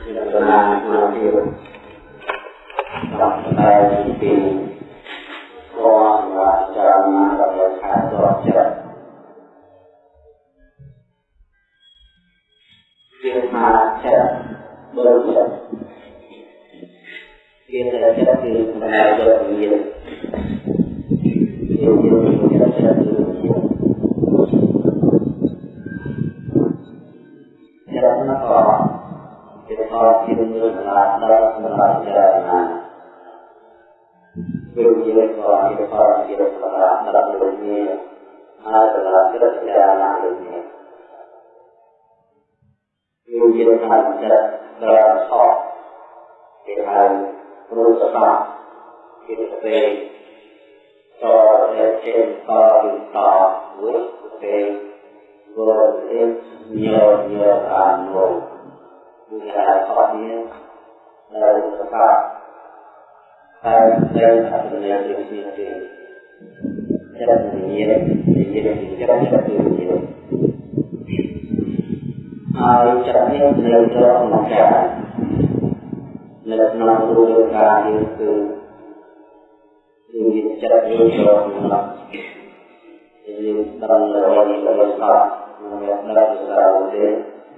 ที่เรามาที่เราเรียนกับแปลปีก่อนว่าจะมากับราคาตัวเจ็ดเรียนมาเจ็ดบริเจ็ดเรียนแล้วเจ็ดเรียนมาเจ็ดเรียนเรียน ជាផលជារឿងដល់ដល់សម្រាប់ចរណាវិញ្ញាណក៏ជាផលជារឿងដល់ដល់វិញ្ញាណ ហើយដល់ចរណាវិញ្ញាណវិញ្ញាណថាចិត្តដល់ខកគេហៅរូបសបាគេទៅពេលតតែចេញ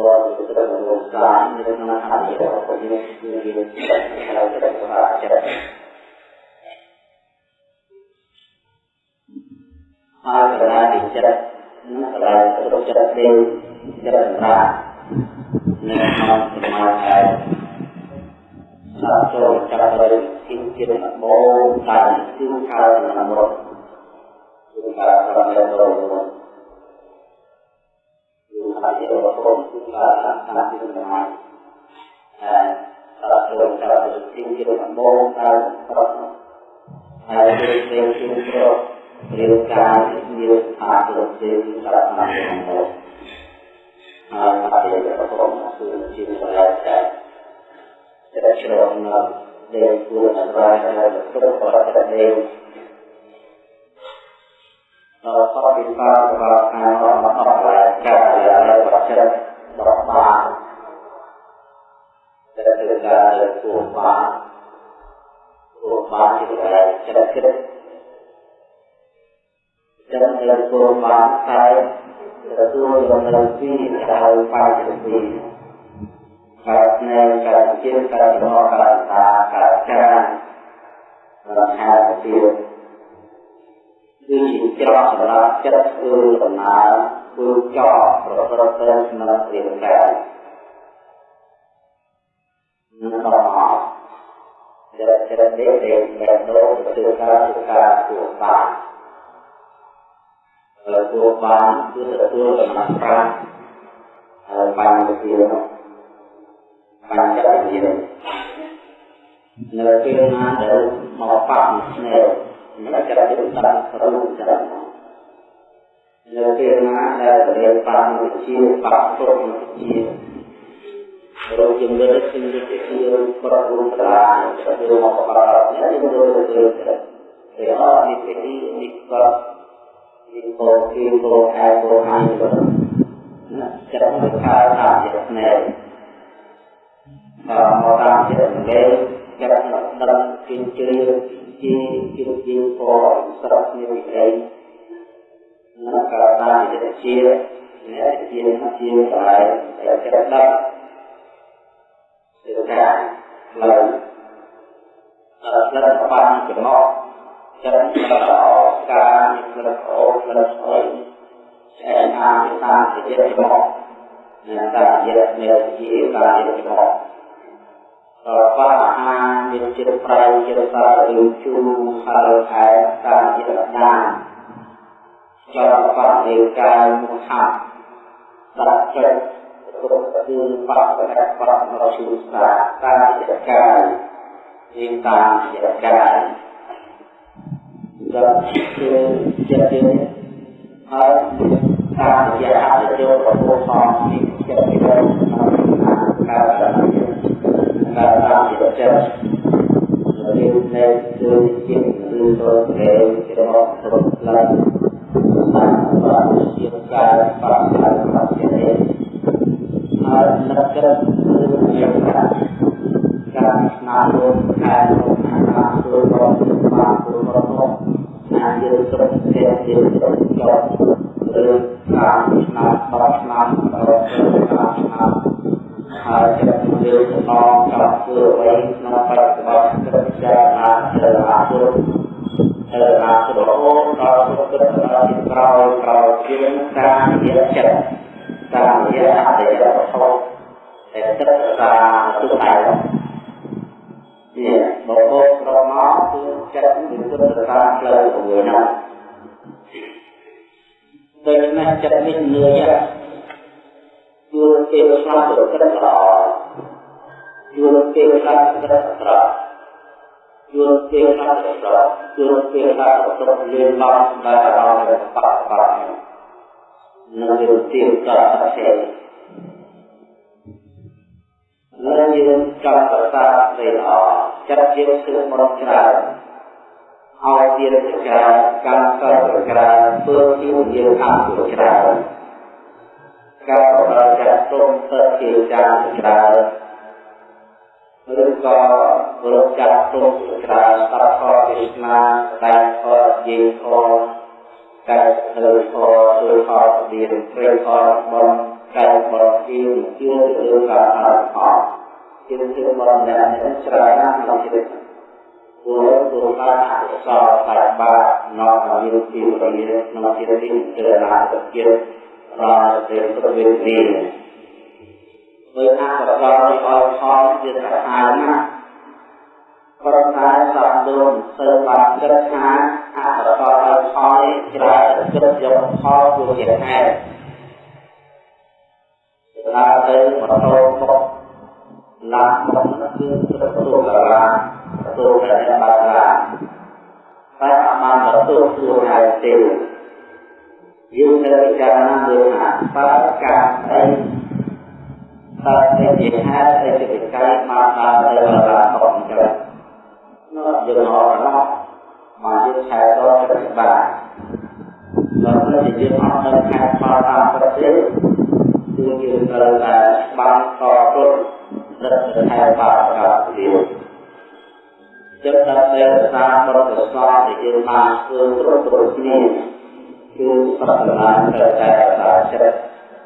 ទេវរេញោញោអានោវិហារខកនេះដល់សបាហើយតែអត្ថន័យជានេះទេចិត្តវិញ្ញាណវិញ្ញាណចិត្តចិត្តវិញ្ញាណហើយចិត្តនេះនៅត្រង់មកចានៅក្នុងរូបកាយយើងគឺយើងចិត្តយើងត្រង់មកយើងត្រង់លើនេះលើសោះនៅនៅសារទេគឺត្រូវសារចិត្តតាយ៉ាងនេះរូបបន្លែចិត្តតែគឺចិត្តទៅអន្តរភពទៅទៅក្នុងទៅបានចិត្តទៅតាមជាពណ៌ផ្សេងផ្សេងតាមក្រៅជាពណ៌អមពណ៌ជាស្មារតីជាព្រឺរបស់ស្រាជាពណ៌ជាត្រឹមលោកសាជាក្នុងអត្ថប្រយោជន៍ជាជាចិត្តហើយចិត្តរបស់ចិត្តហើយកលាទីចិត្តនិងកលារូបចិត្តទេចិត្តសម្រាប់នៅក្នុងសមាធិសាចូលចាប់ទៅទីជាបោតាមទីខាងណាមរត់គឺការប្រតិបត្តិរបស់គឺថាជារបស់គឺការតាមទីសមាធិហើយសាចូលចាប់ទៅទីជាបោតាមប្រត់ហើយគឺជាជាប្រត់រាងកាយមានថាប្រ សិទ្ធសារៈណារបស់ហើយអរិយរបស់គឺជាសម្រាប់តែចិត្តជ្រងនៅដែលគួរសម្រាប់ឲ្យគ្រប់បរិបទនេះដល់តពីបារបស់ខាងរបស់អស់ហើយកាលដែលបច្ចិតរបស់បានដែលគឺការគួរបានគួរបានជាចិត្តគិតចិត្តលើគួរបានតែទទួលយកនៅពីដោយបាយពីកើតនៅកើតជាកើតរបស់កើតតាកើតចារខាពី គឺជាច្រកសម្រាប់ចិត្តធ្វើដំណើរធ្វើចោប្រព្រឹត្តទៅក្នុងរាងកាយនឹងដល់មកចិត្តចិត្តនេះដែលដែលនោះគឺការសិក្សាធ្វើបានទទួលបានគឺទទួលដំណើរប្រាក់ហើយបានទៅបានចិត្តវិញ្ញាណនៅពេលណាដែលមកបាក់ស្នេហ៍ នៅចិត្តវិញ្ញាណតាមរូបចិត្តនៅពេលណាដែលរៀនបានវិជាបាក់គ្រប់វិជារោគជំងឺជំងឺជាប្រព័ន្ធត្រាទៅមកបាក់នេះយើងទៅទៅទៅអត់នេះពីនេះក៏នេះក៏គេក៏ហៅក៏ហៅទៅចិត្តមិនខាតថាជាស្នេហ៍មកតាមចិត្តលេចិត្តដល់គិញ្ជ្រៀ ជាជាជាក៏ស្រស់នេះវិអីនៅកាលណាចិត្តជាអ្នកជាជាតែចិត្តដល់សិក្សាឡើយអរស្លឹកបានចំណោចិត្តដល់ការនិរអូនិរអូស្អែកអាតាមចិត្តមកអ្នកតាចិត្តនេះជាការចិត្តមក របស់អាហារមានជាតិប្រៃជាតិសាររាងជូរហើយខែតាមជាតិដាចររបស់រាងកាយមុខហាត់សារចិត្តគ្រប់គឺបបកបបរជូសាតាមជាកាយជាតាមជាកាយដល់គឺជាហើយតាមរយៈអតិយោរបស់ផងនេះចិត្តពីដល់ការការ ការតាមជាចិត្តរៀននៅគឺជាឬទៅគេរបស់គ្រប់ឡើងតាមបាទជាការបាក់ហើយបាក់ជានេះហើយនឹកគិតរឿងជាការការស្នារោការក្នុងអាហារធ្វើរបស់បានធ្វើរបស់ណាយើងត្រូវតែយើងត្រូវ យើងផងចង់ធ្វើអ្វីក្នុងបច្ចុប្បន្នគិតពិចារណាទៅអាគុណទៅ ម្មណ៍បាក់បាក់នឹងយល់ទីក៏ផ្សេងហើយយើងចង់ប្រសាស្រីល្អចិត្តយើងគឺមកច្រើនឲ្យទៀតច្រើនកម្មសិលច្រើនធ្វើជាយើងអត់ច្រើនការប្រតិចាទុំទៅជាចាច្រើនឬ ក៏រកចាត់ទុំច្រើនស្ដាប់ខទេសនាតែខយេខតែធ្វើខឬខឌីរព្រៃខបំតែបរជាជារឿងការអត់ខជាជាបរអ្នកច្រើនណាស់ក្នុងជីវិតព្រោះព្រោះការអកុសលតែបានាំឲ្យមានពីរៀនក្នុងជីវិតទៅណាទៅទៀតរាល់ពេលប្រវេទនេះដោយអកុសលនេះឲ្យផលជាសាហាវណាស់ ប្រតែសំដូនសើបានគិតថាអកុសលឲ្យផលច្រើនគិតយកផលជាហេតុដើរទៅម៉ូតូមកឡានមកគឺទទួលកាឡាទទួលតែបាត់ឡាតែអមបានទទួលខ្លួនហើយទេយើងត្រូវពិចារណាមើលថាតើការអីតើជាហេតុអីជាកាយមកដល់ទៅដល់អត់ចឹងនោះ យើងអត់ណាមកយើងឆែកដល់ប្រតិបត្តិដល់ពេលយើងអត់នៅខែផលតាមប្រទេសគឺយើងត្រូវតែបានតទុនដឹកទៅខែបាបកាទៀតចិត្តដល់តែសារប្រតិបត្តិដែលយើងបានធ្វើគ្រប់គ្រប់គ្នាគឺប្រាថ្នាទៅតែសាចិត្ត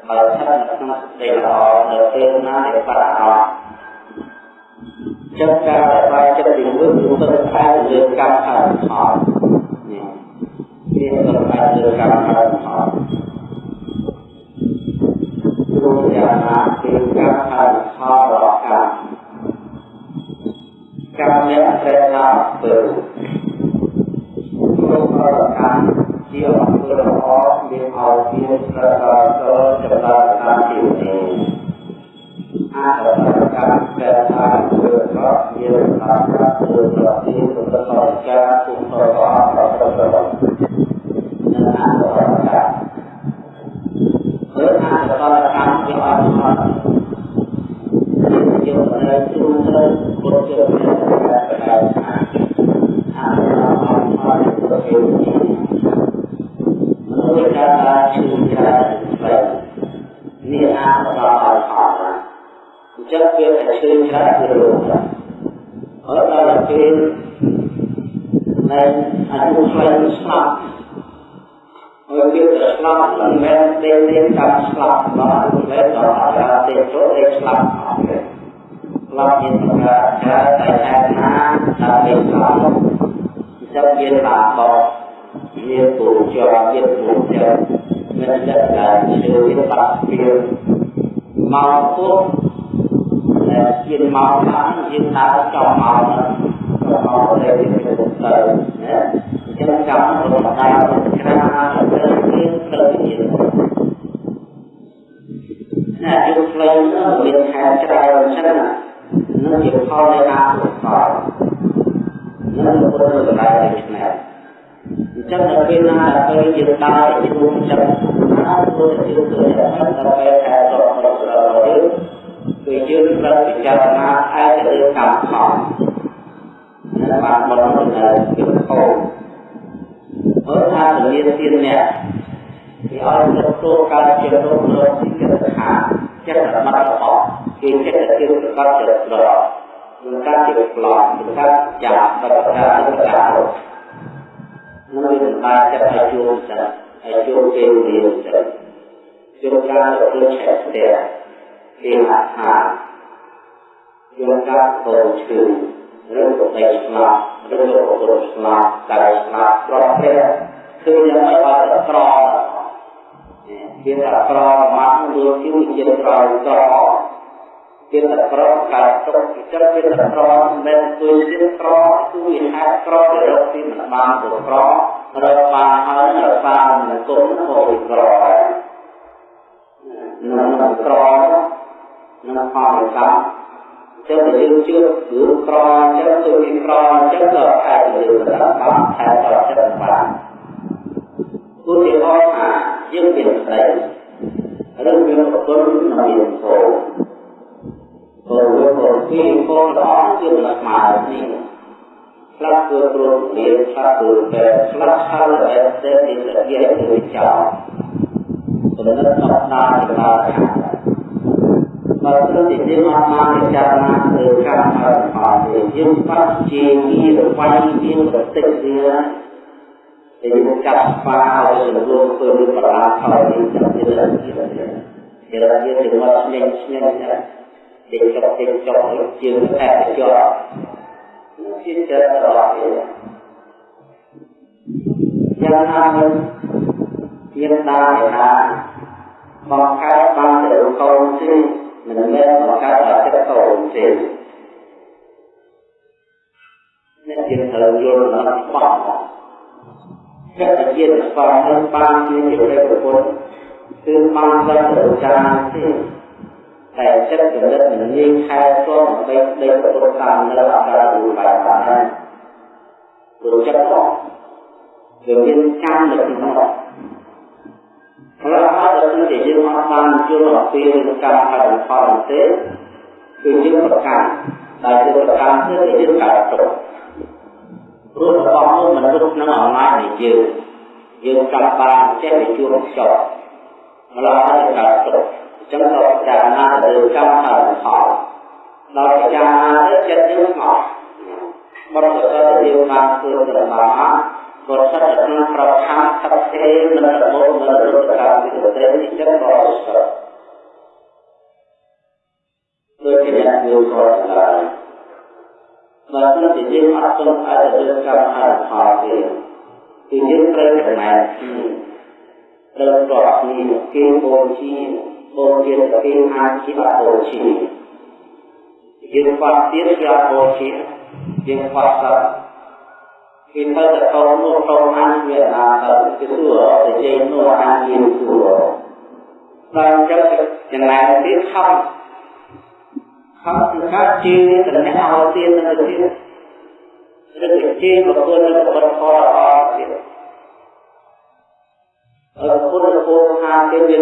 ហើយស្ថិតនៅក្នុងសេចក្តីល្អនៅពេលណាដែលប្រាអត់ ចិត្តការដែលបាយចិត្តពីមុនគឺទៅខែលើកម្មខាងខោនេះវាទៅខែលើកម្មខាងខោព្រោះយ៉ាងណាគឺកម្មខាងខោរកកម្មកម្មអ្នកត្រូវណាទៅព្រោះរកកម្មជាអំពើល្អមានឲ្យមានប្រកបទៅចម្រើនតាមជីវិតនេះ អរតកម្មតែថាធ្វើរកមានតាមការធ្វើរកទីប្រកបការគុំប្រកបប្រកបនឹងអរតកម្មហើយអរតកម្មជាអរតកម្មយកនៅទ្រូងទៅពុទ្ធជាព្រះដែលថាអរតកម្មអរតកម្មដោយការឈឺច្រើននេះ ចឹងវាតែឈឺច្រើនគឺរោគហើយដល់ពេលនៅអាយុខ្លីស្លាប់ហើយវាទៅស្លាប់មិនមែនទេទេតាមស្លាប់មកអាយុខ្លីដល់អាយុទេចូលទេស្លាប់អត់ទេស្លាប់មានការច្រើនតែហេតុណាដើម្បីស្លាប់អញ្ចឹងវាបាបបោវាពូជាប់ទៀតពូជាមិនចិត្តដែលជឿវាបាក់វាមកពុកដែល ជិះមកបានយើងដើរចោលមកទៅមកទៅទៅណាអញ្ចឹងចាំរបស់ដើរក្រាទៅទៀតទៅទៀតណាយើងផ្លូវមានខែច្រើនច្រើននឹងជាផលនៃអាកុសលនឹងពុទ្ធសម្ដែងដូច្នេះអញ្ចឹងនៅពេលណាដែលយើងដើរជួបចិត្តណាគឺយើងទៅដល់ពេលខែរបស់ យើងត្រូវពិចារណាឯទៅលើកម្មផលដែលបានបន្តនៅពីខោមើលថាពលាទានអ្នកគេឲ្យទទួលការជារោគរោគទីកិច្ចខាចិត្តរមត្តរបស់គេចិត្តជាប្រកបចិត្តត្រង់នឹងការជាប្លន់នឹងការចាប់បរិការនឹងការនឹងវាសម្ដែងចិត្តឲ្យជួបចិត្តឲ្យជួបពេលវេលាចិត្តជួបការទទួលឆែកផ្ទះគេហាក់ថាជួបការកូនឈឺឬក៏ដីស្លាប់ឬក៏បុរសស្លាប់តែស្លាប់ប្រភេទគឺยัง ไม่អត់ក្រជាតែក្រមកលើជីវជាតិក្រក្រជាតែក្រកើតទុកចិត្តជាតែក្រមិនទួយជាក្រគឺវាហេតុក្រទៅរកទីមិនបានទៅក្ររកបានហើយរក្សាមិនគុំក៏វាក្រនឹងក្រនឹងផលកម្ម ចឹងតែយើងជឿគឺក្រចឹងគឺវាក្រចឹងក៏ខែយើងទៅបានខែតចិត្តបានឧទាហរណ៍ថាយើងមានស្ដីឬមានប្រពន្ធនិងមានកូនព្រោះវាក៏ពីកូនល្អជាមិនស្មើនេះខ្លះគឺព្រោះមានខ្លះគឺតែខ្លះហើយតែតែនេះនិយាយទៅចោលចំណុចសំខាន់ចម្រើ នបើសិនជាយើងអត់បានពិចារណាលើកម្មផលផលយើងបាត់ជាងារវាយមានប្រតិជាតែយើងចាប់ស្វាឲ្យសន្លងធ្វើរឿងបរាផលនេះចាប់ជារឿងនេះជារឿងយើងទៅមកស្ញែងស្ញែងតែចុកតិចចុកជាងតែចុកជាចិត្តរបស់វាយ៉ាងណាមិនមានដាណាបង្កើតបានទៅកូនទេ មិនមែនបង្កើតឲ្យចិត្តកូនទេអ្នកយើងត្រូវយល់ដល់ច្បាស់ចិត្តជាស្វែងរកបានជាព្រះប្រពុតគឺបានដល់ទៅចាទេតែចិត្តគំនិតមិនងាយខែទាល់ដើម្បីដេកប្រពុតតាមនៅអាការៈរូបបានដែរព្រោះចិត្តផងវាមានកម្មនៅក្នុងនោះព្រោះហើយដល់ពេលយើងអត់បានយល់អំពីកម្មផលផលទេគឺយើងប្រកាន់ដែលយើងប្រកាន់គឺយើងកើតទុកព្រោះរបស់នោះមិនទុកក្នុងអំណាចនៃយើងយើងចង់បានចេះទៅជួបចប់ម្ល៉េះហើយកើតទុកអញ្ចឹងក៏ពិចារណាទៅកម្មផលផលដល់ពិចារណាទៅចិត្តយើងស្ងប់បរិបទដែលយើងបានធ្វើទៅបាន ក៏ស្ថិតក្នុងប្រខាំស្ថិតទេមិនរបបមិនរត់ការវិទ្យានេះចិត្តក៏ស្ថិតដូចជាអ្នកយល់ក៏ស្ដាយបើសិនជាយើងអត់ទាន់អាចទៅកម្មហេតុផលទេគឺយើងត្រូវចំណែកត្រូវតបគ្នាគេបូជាបូជាគេអាចជាអបូជាយើងខ្វះទៀតជាអបូជាយើងខ្វះសត្វគេទៅតែកូននោះកូនអានវា អាទៅគឺសួរតែជ័យនោះអានវាសួរដល់អញ្ចឹងចំណែកទៀតខំខំគឺការជឿទៅអ្នកឲ្យទៀតទៅទៀតឬក៏ជឿប្រគល់ទៅប្រកបល្អទៀតអរគុណពោថាគេមា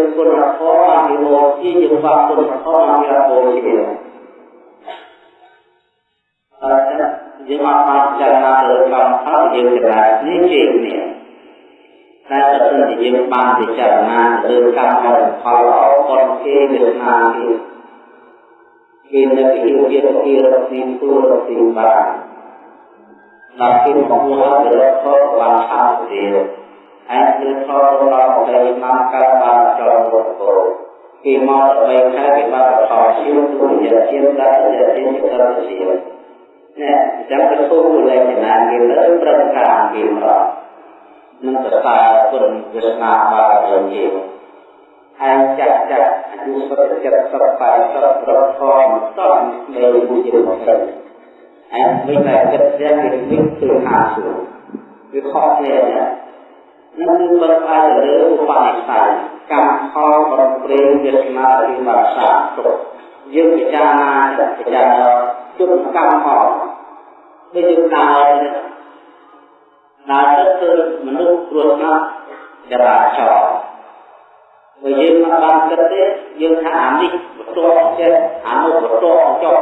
យើងអត់បានចារណាលើកម្មផលយើងកណ្ដាលនេះជានេះតែបើសិនជាយើងបានពិចារណាលើកម្មផលល្អប៉ុនគេវាថាគេគេនៅពីជាពីរពីទូរពីបានដល់គេមកមកទៅរកផលបានថាទៀតហើយគឺផលរបស់តែមកកើតបានចូលវត្តគោគេមកដើម្បីខែគេបានផលជាទូរជាជាដាក់ជាជាទៅជា ណាចាំទៅគោលលេខណាគេលើប្រតិការគេមកនឹងសរសើរគុណវាសនាបារមីហើយចាក់ចាក់អាយុសុទ្ធចិត្តសុទ្ធបាយសុទ្ធប្រធមតោះនៃបុជាមកទៅហើយវិញតែចិត្តយ៉ាងគេវិញគឺហាសួរវាខុសគ្នាណានឹងគឺបើផ្អែកលើឧបនិស្ស័យកម្មផលប្រព្រឹត្តវាសនាពីបាសាទុកយើងពិចារណាពិចារណា ជុំកម្មផងដូចយើងដើរដើរទៅគឺមនុស្សគ្រោះថ្នាក់ចរាចរណ៍បើយើងមិនបានគិតទេយើងថាអានេះបន្ទាប់ចេះអានោះបន្ទាប់ចុះ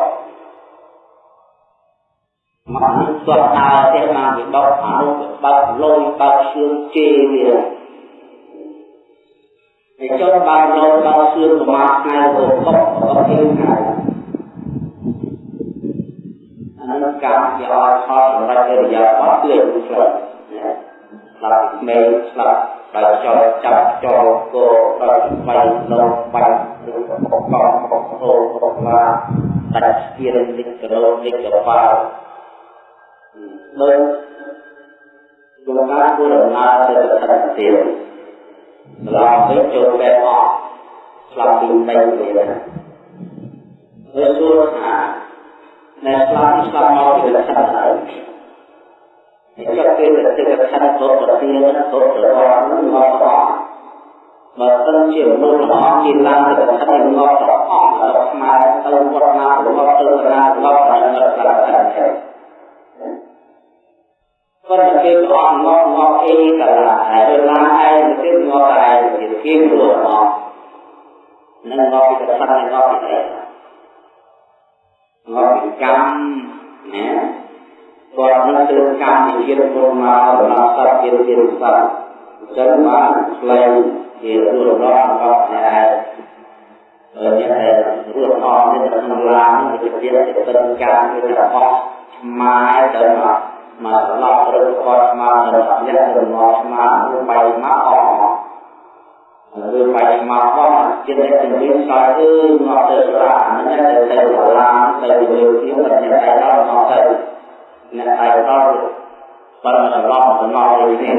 មកនេះស្ទាត់ដើរទេបានវិបត្តិអានោះបើកលុយបើកឈឿងជេរវាហើយចុះបើកលុយបើកឈឿងប្រមាណថ្ងៃទៅបុកបុកជើងថ្ងៃអានោះ កម្មជាអត់ផលសម្រាប់កិរិយាបថគឺស្លាប់ស្លាប់ក្មេងស្លាប់ដោយចោលចាប់ចូលគោដោយបាញ់លោកបាញ់ឬក៏បកកបកហូបកឡាដាច់ស្ពានលិចកលោលិចកប៉ាល់ដោយលោកការគួរដំណើរទៅស្ថានភាពឡងវិញចូលបែបអស់ស្លាប់ពី3ពេលហើយសួរថា នៅស្លាប់ស្លាប់មកពីស្ថានភាពចាប់ពេលដែលទៅខណ្ឌទោប្រទានទោប្រវត្តិនឹងមកអស់បើសិនជាមនុស្សរបស់ជាឡើងទៅខណ្ឌនឹងមកអស់ដល់ខ្មែរទៅ វត្តណារបស់ទៅណារបស់ប្រញាប់ប្រកាសទៅប៉ុន្តែគេអត់មកមកអីកលាហើយឡាឯងទៅមកតែជាគេព្រោះមកនឹងមកពីខណ្ឌនឹងមកពីមកពីកម្មណាគាត់នឹងធ្វើកម្មវិជាពុរមកដល់សត្វជាជាសត្វចឹងបានផ្លែងជារស់រស់របស់អ្នកឯងអ្នកឯងរស់អស់នេះក្នុងឡានវិជាជាទឹកកម្មគឺរបស់ឆ្មាទៅមកមកឡប់រត់គាត់មកដ ល់អ្នកទៅមកឆ្មាបៃមកអស់ឬបៃមកបងចិត្តជំនាញស្អើមកទៅរានេះទៅទៅឡានទៅលើទីមិនតែដល់មកទៅអ្នកឯកដល់បើមិនឡប់ទៅមកវិញនេះ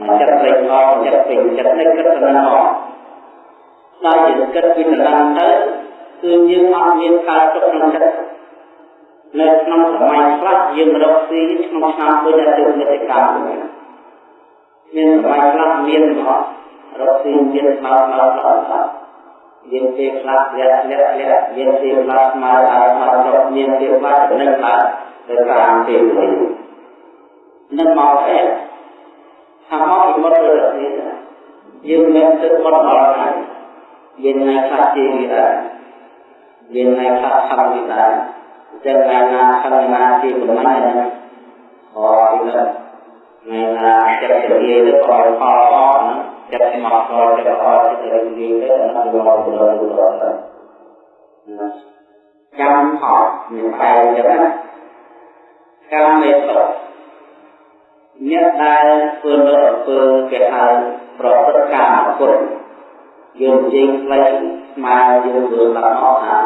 មិនចិត្តពេញមកចិត្តពេញចិត្តនេះគិតទៅមកដល់ជាគិតពីកណ្ដាលទៅគឺយើងអត់មានការទុកក្នុងចិត្តនៅក្នុងសម័យខ្លះយើងរកស៊ីក្នុងឆ្នាំដូចតែទៅមេតិកម្មមានសម័យខ្លះមានមក រកស៊ីមានស្មើស្មើស្មើមានពេលខ្លះលះលះលះមានពេលខ្លះស្មើដល់មកចុះមានពេលខ្លះចំណេញឡើងទៅតាមពេលវិញនឹងមកអែថាមកពីមុតទៅនេះយើងមានទឹកមុតមកហើយយើ ងនៅខ្លះជាវាដែរយើងនៅខ្លះខំវាដែរចឹងថ្ងៃណាខំណាជាប្រមាណហ្នឹងអូពីនោះថ្ងៃណាចិត្តជាទៅខលផលអស់ចិត្តមកខលចិត្តអស់ចិត្តរីកទៅហ្នឹងមកដល់ដល់ទៅចាំផលមានតែចឹងណាកាមេសុអ្នកដែលធ្វើនៅអំពើគេហៅប្រព្រឹត្តកម្មគុណយើងជិះផ្លេចស្មាយើងធ្វើដល់អស់ថា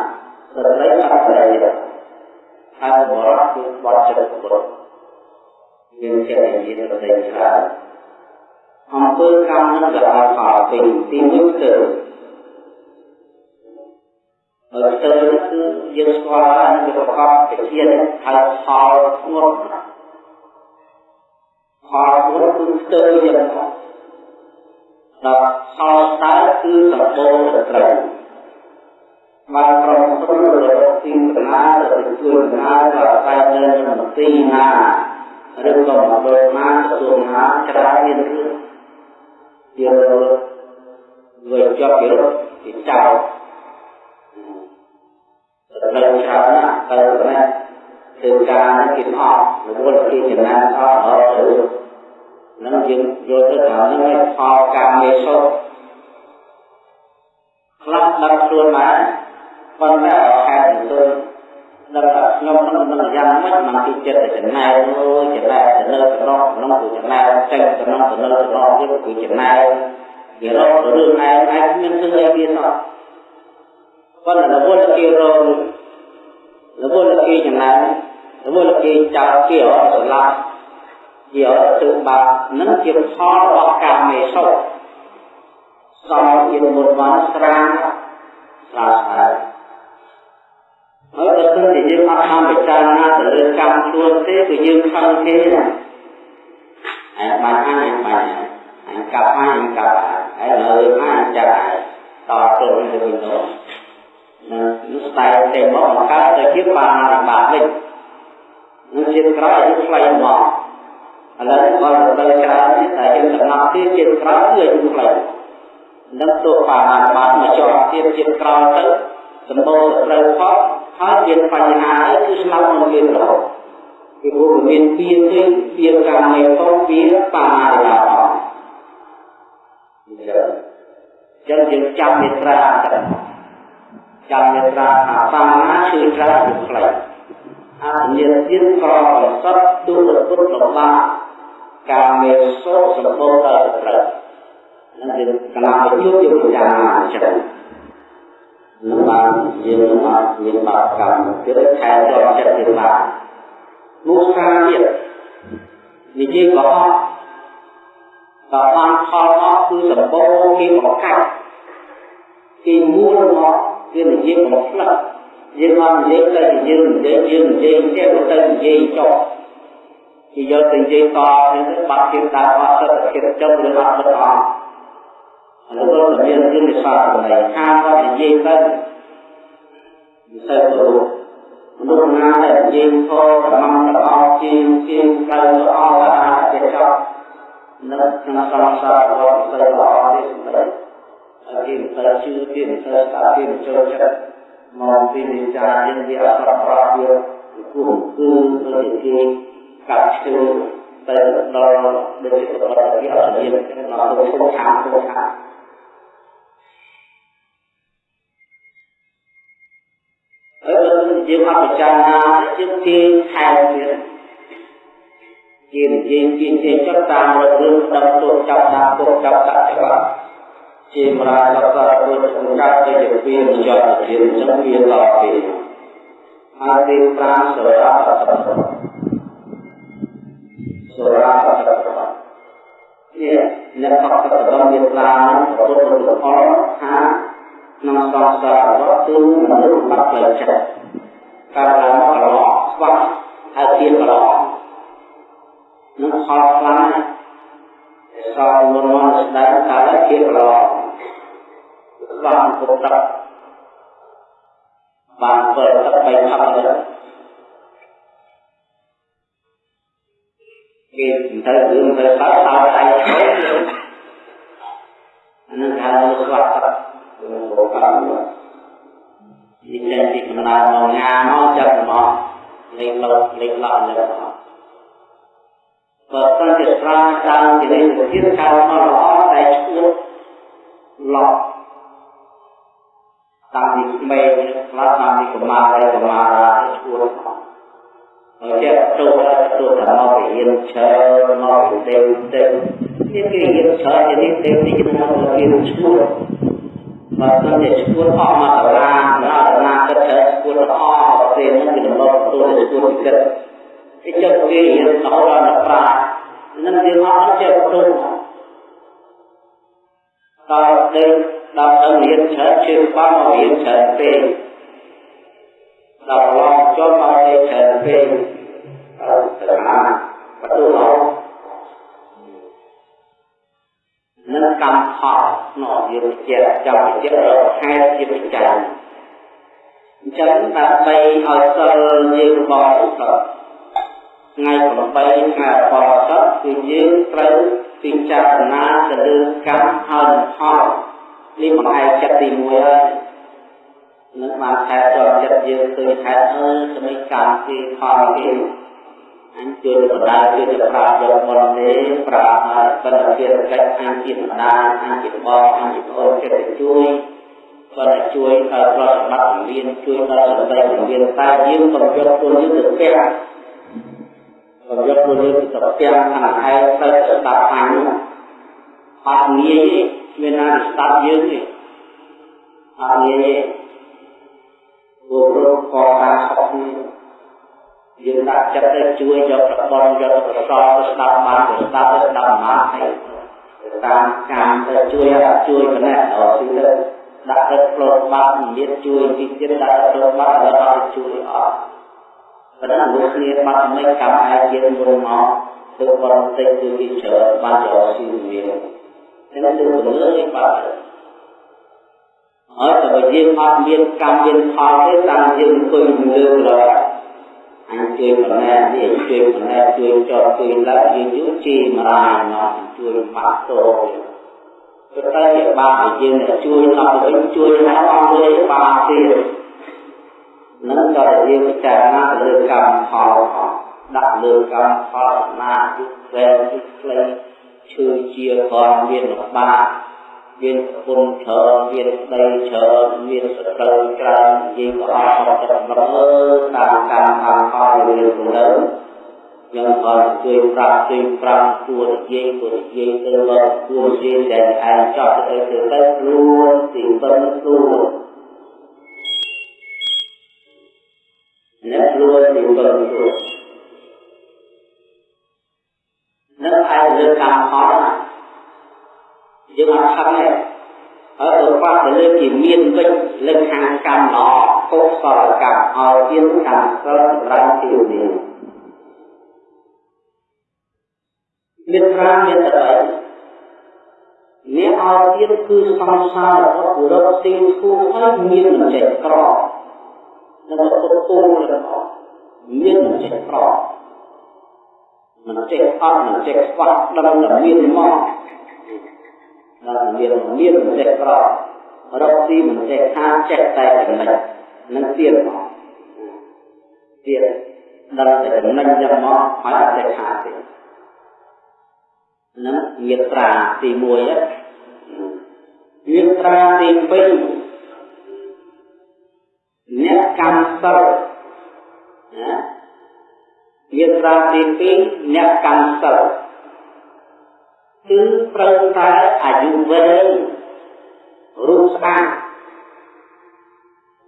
ស្រីអត់ប្រយោជន៍ហើយបរិសុទ្ធគឺបត់ចិត្តគុណយើងចេះនិយាយទៅតែច្រើនអំពើកម្មនឹងក៏ឲ្យផលពីទីមួយទៅហើយទៅគឺយើងស្គាល់ហើយនឹងប្រកបវិជាហើយផលធ្ងន់ផលធ្ងន់គឺស្ទើរយ៉ាងដល់ផលតើគឺសម្បូរទៅត្រូវបាន ប្រមព្រឹត្តរកទីកណាទៅជួយកណាទៅតែនៅក្នុងទីណាឬក៏មកដល់ណាទទួលណាច្រើនមានរឿងជាវាជាប់ពីរត់ពីចោ លនៅច្រើនណាស់ទៅណាគឺការគេអត់រវល់គេចំណានអត់អត់ទៅនឹងយើងយល់ទៅថានឹងផលកម្មមេសុខ្លះ ដឹកខ្លួនមកប៉ុន្តែខែទៅដឹកថាខ្ញុំក្នុងនឹងយ៉ាងម៉េចមកទីចិត្តចំណែកអូចំណែកទៅនៅក្នុងក្នុងគឺចំណែកចេញក្នុងទៅនៅក្នុងទៀតគឺចំណែកវារករឿងឯងឯងមានធ្វើអីវាសោះប៉ុន្តែរវល់គេរករវល់គេចំណាយរវល់គេចោលគេអត់ស្លាប់ជាអត់ធ្វើបាបនឹងជាផលរបស់កាមេសុខសំជាមុនបានស្រាងស្រាស្រា ហើយបើសិនជាយើងអត់បានពិចារណាទៅលើកម្មខ្លួនទេគឺយើងខឹងគេណាអែបានអញបានអញកាប់អញកាប់ហើយលើអញចាក់តទៅវិញទៅវិញទៅនឹងស្ដែងតែមកបង្កើតទៅជាបារិបាតវិញនឹងជាតិក្រោយគឺខ្លីមកឥឡូវបើដល់ច្រើនទៀតតែយើងសំណប់ទៀតជាតិក្រោយគឺគឺខ្លីនឹងទោះបារិបាតមកជាប់ទៀតជាតិក្រោយទៅសម្បូរត្រូវផុត ហើយមានបញ្ហាគឺស្លាប់មិនមានរហូតពីព្រោះមានពៀនទេពៀនកម្មនៃផងពៀនបារិបាតផងអញ្ចឹងចឹងយើងចាំមេត្រាទៅចាំមេត្រាថាបាណាគឺត្រាគឺខ្លីអញ្ញាទៀតក្រប្រសពទុរពុទ្ធលំបាកាមេសោសម្បូរដល់ត្រូវនឹងយើងកណាប្រយុទ្ធយើងពិចារណាអញ្ចឹងនឹង បានយើងមកមានបាបកម្មទៀតខែដល់ចិត្តទៀតបានមុខាទៀតនិយាយកុហកបើបានផលអស់គឺសម្បូរគេបង្កាច់គេមូលមកគឺនិយាយបំផ្លិចយើងអត់និយាយទៅយើងនិយាយយើងនិយាយទៀតទៅនិយាយចុះគេយកទៅនិយាយតទៅបាត់ទៀតតាមអត់ទៅគេចុះឬអត់ទៅអត់ ឥឡូវទៅមានរឿងវិសាស្ត្រនៃខាងគាត់និយាយទៅវិស័យទៅមនុស្សណាដែលនិយាយធម៌កម្មរបស់ជាងជាងទៅអស់អាចទៅចប់នៅក្នុងសង្សាររបស់វិស័យល្អនេះសម្រាប់គេមិនទៅជឿគេមិនទៅស្ដាប់គេមិនចូលចិត្តមកពីនិយាយយើងវាអត់ប្រប្រវាគឺគឺទៅគេកាត់ឈើទៅដល់ដូចជាប្រតិភិអត់មានដល់ទៅសុខខាងសុខខាង យើងអត់ពិចារណាយើងគេខែទៀតជានិយាយជាជាចុះតាមរឿងដឹកទុកចាប់ដាក់ទុកចាប់ដាក់ច្បាប់ជាមរាលកតពុទ្ធសម្រាប់ទៅជាពីនិយមជាចឹងវាដល់ពីហើយទី5សរាបសសរាបសនេះអ្នកកត់ទៅដល់មានឡានពុទ្ធពលថាក្នុងសង្សាររបស់គឺមនុស្សបាត់ផ្លូវចិត្ត កើតឡើងមកកន្លោស្វាក់ហើយទៀតកន្លោនឹងផលខ្លាំងសោមុនមកស្ដាប់ថាទៀតកន្លោបានពុទ្ធទឹកបានធ្វើទឹ នឹងហៅស្វាក់ទឹកបកកម្មនេះតែទីកំណើតមកងាមកចាប់មកលេងលោកលេងឡក់លើមកបើសិនជាស្រាតាមជានេះទៀតកើតមកល្អតែឈួតឡក់តាំងពីក្មេងខ្លះតាំងពីកុមារដល់កុមារាឈួតហើយចេះចូលទទួលទៅមកពីរៀនឈើមកពីទេវទេវនេះគេរៀនឈើនេះទេវនេះគេមករៀនឈួត បើសិនជាឈួតអស់មកតារាដល់តារាគិតថាឈួតអស់ទេនឹងគេមកទទួលឈួតគិតគេចិត្តគេរៀនដល់ដល់ប្រានឹងយើងអត់ចេះទទួលដល់ទៅដល់ទៅរៀនច្រើនជឿបានមករៀនច្រើនពេកដល់ឡងចូលមករៀនច្រើនពេកអឺត្រណាបទូឡង នឹងកម្មផលនោះយើងជាចាំជារកហេតុជាពិចារណាអញ្ចឹងដើម្បីឲ្យសិលយើងបរិសុទ្ធថ្ងៃ8ខែបរិសុទ្ធគឺយើងត្រូវពិចារណាទៅលើកម្មហើយផលនេះបង្ហាញចិត្តទី1ហើយនឹងបានខែជាប់ចិត្តយើងឃើញខែអើស្មីកម្មគេផលគេ អញជួយបដាជួយទៅប្រាប់យកមុនទេប្រាប់បណ្ឌិតកិច្ចអញជាបដាអញជាបងអញជាប្អូនចិត្តជួយគាត់ជួយដល់ប្រតិបត្តិមានជួយដល់សន្តិមានតែយើងក៏យកខ្លួនយើងទៅផ្ទះក៏យកខ្លួនយើងទៅផ្ទះខាងឯងទៅស្ដាប់អញអត់ងាយទេមានណាស្ដាប់យើងទេអត់ងាយទេពួករកកការខុសនេះ យើងដាក់ចិត្តទៅជួយយកប្រព័ន្ធយកប្រសទៅស្ដាប់បានទៅស្ដាប់ទៅស្ដាប់បានហើយតាមការទៅជួយជួយចំណេះដល់ទីទៅដាក់ទៅផ្លោតបាត់មានជួយទីទៀតដាក់ទៅបាត់ហើយអត់ជួយអត់ប៉ុន្តែលោកគ្នាបាត់មិនកម្មឯយើងមុនមកធ្វើបរិតិចគឺគេច្រើនបានយកស៊ីវានឹងទៅលើនេះបាទអអត់តែយើងអត់មានកម្មមានផលទេតាមយើងអង្គុយលើរក អញជួយប៉ុណ្ណេះនេះជួយប៉ុណ្ណេះជួយចោលជួយឡើងយើងយូរជីមរាយមកជួយបាក់តោទៅតែបាក់យើងជួយដល់វិញជួយដល់អស់លើបាក់ទៀតនឹងក៏យើងពិចារណាទៅលើកម្មផលដាក់លើកម្មផលណាយុទ្ធវែងយុទ្ធខ្លីឈឺជាក៏មានបាក់ មានគុណច្រើនមានស្ដីច្រើនមានសត្រូវច្រើននិយាយក៏អត់មកចិត្តមើលតាមកម្មតាមផលមានគំនិតយើងក៏ជួយប្រាប់ជួយប្រាប់គួរនិយាយគួរនិយាយទៅមកគួរនិយាយតែឯងចោះទៅទៅទៅខ្លួនទីបិណ្ឌខ្លួនអ្នកខ្លួនទីបិណ្ឌខ្លួននឹងឯងលើកម្មផល យើងអត់ខឹងទេហើយទៅប៉ះទៅលើជាមានវិញលើខាងកម្មល្អកុសលកម្មឲ្យមានកម្មសិលសម្រាប់ទីនេះមានប្រាមានតែអ្នកឲ្យទៀតគឺសំសាររបស់បុរសទីគូហើយមានមិនចេះក្រនឹងទៅគូរបស់មានមិនចេះក្រមិនចេះអត់មិនចេះខ្វះដឹងតែមានមក ដល់មានមានមិនចេះក្ររកទីមិនចេះថាចេះតែចំណេញនឹងទៀតមកទៀតដល់តែចំណេញយកមកហើយអត់ចេះថាទេនឹងញាត្រាទី1ញាត្រាទី2អ្នកកម្មសិលណាញាត្រាទី2អ្នកកម្មសិល គឺត្រូវតែអាយុវែងរូបស្អាត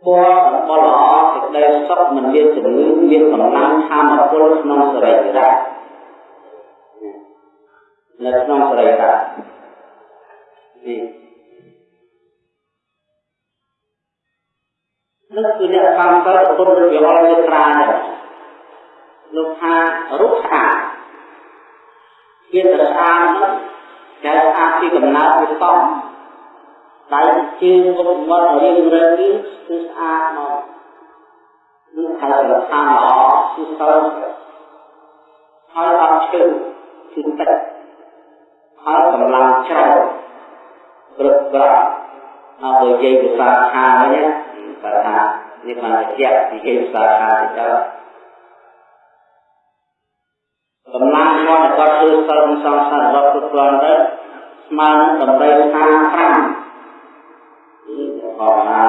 ពណ៌សម្បល់ល្អសេចក្តីសុខមិនមានជំងឺមានកម្លាំងធម៌ពលក្នុងសរីរៈនៅក្នុងសរីរៈនេះនោះគឺអ្នកបានទៅពុទ្ធវិហារមេត្រាលោកថារូបស្អាតជាស្អាតនោះ ដែលស្អាតពីកំណើតពីតំដែលជើងមុខមាត់រៀងរឹងនេះគឺស្អាតមកនឹងខលឋានល្អគឺសើហើយអត់ឈឺគឺទឹកហើយកម្លាំងច្រើនគ្រប់ក្រាមកនិយាយភាសាខាងវិញបើថានេះបានជានិយាយភាសាខាងទៅ កម្លាំងគាត់គាត់ធ្វើសិលសង្សាររបស់គ្រប់គ្រាន់ទៅស្មើនឹងតម្រូវការ5នេះផងណា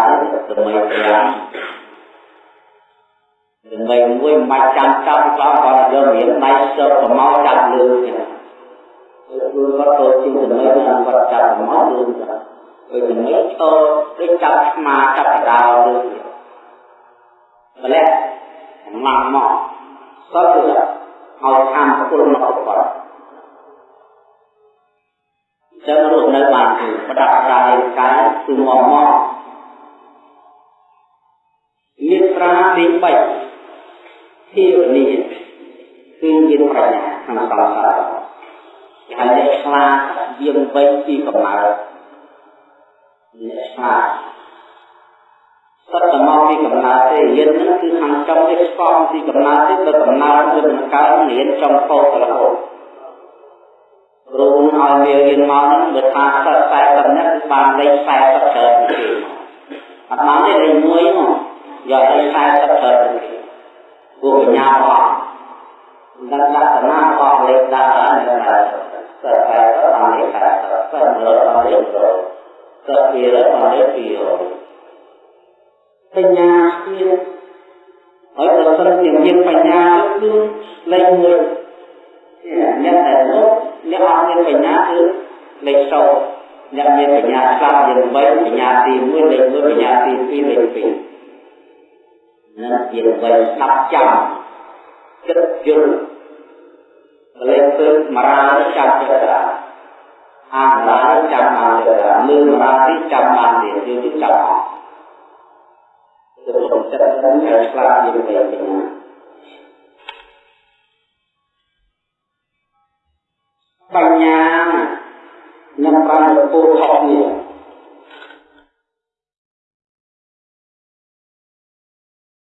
ដើម្បីប្រាំដើម្បីមួយមិនបាច់ចាំចាប់គាត់គាត់យករៀនដៃសើប្រមោចាប់លើចឹងខ្លួនគាត់ទៅជាចំណុចហ្នឹងគាត់ចាប់ប្រមោលើចឹងដូចចំណុចឈរដូចចាប់ស្មាចាប់ដាវលើម្លេះខ្លាំងមកសត្វទៅ ឲ្យខាងពលមកគាត់ចឹងរស់នៅបានគឺប្រដាប់ប្រាយកាយគឺមកមកមានប្រាទី3ធាវនីគឺមានប្រាជ្ញាក្នុងសង្សារហើយអ្នកខ្លាយាមវិញពីកំណើតអ្នកខ្លា សត្វមកពីកំណើតទេយើងនឹងគឺខាងចុងនេះស្គមពីកំណើតទេទៅកំណើតវាមិនកើតរៀនចុងពោតរហូតគ្រូឲ្យមេរៀនមកហ្នឹងបើថាសិស្ស40នាក់គឺបានលេខ40ច្រើនគេអត់បានទេលេខ1មកយកលេខ40ច្រើនគេពួកបញ្ញាអស់ដល់លក្ខណៈអស់លេខដាក់ដល់នៅសិស្ស40បានលេខ40សិស្ស100បានលេខ100សិស្ស200បានលេខ200 បញ្ញាទៀតហើយបើសិនជាមានបញ្ញាគឺលេខ1អ្នកដែលនោះអ្នកអត់មានបញ្ញាគឺលេខ0អ្នកមានបញ្ញាស្លាប់យើង3បញ្ញាទី1លេខ1បញ្ញាទី2លេខ2នឹងយើង3ស្ដាប់ចាំគិតយល់លេខទៅមរាចាំចិត្តអាមរាចាំបានចិត្តលឺមរាទីចាំបានទៀតយើងចាំអស់ទៅក្នុ ងចិត្តនឹងឲ្យ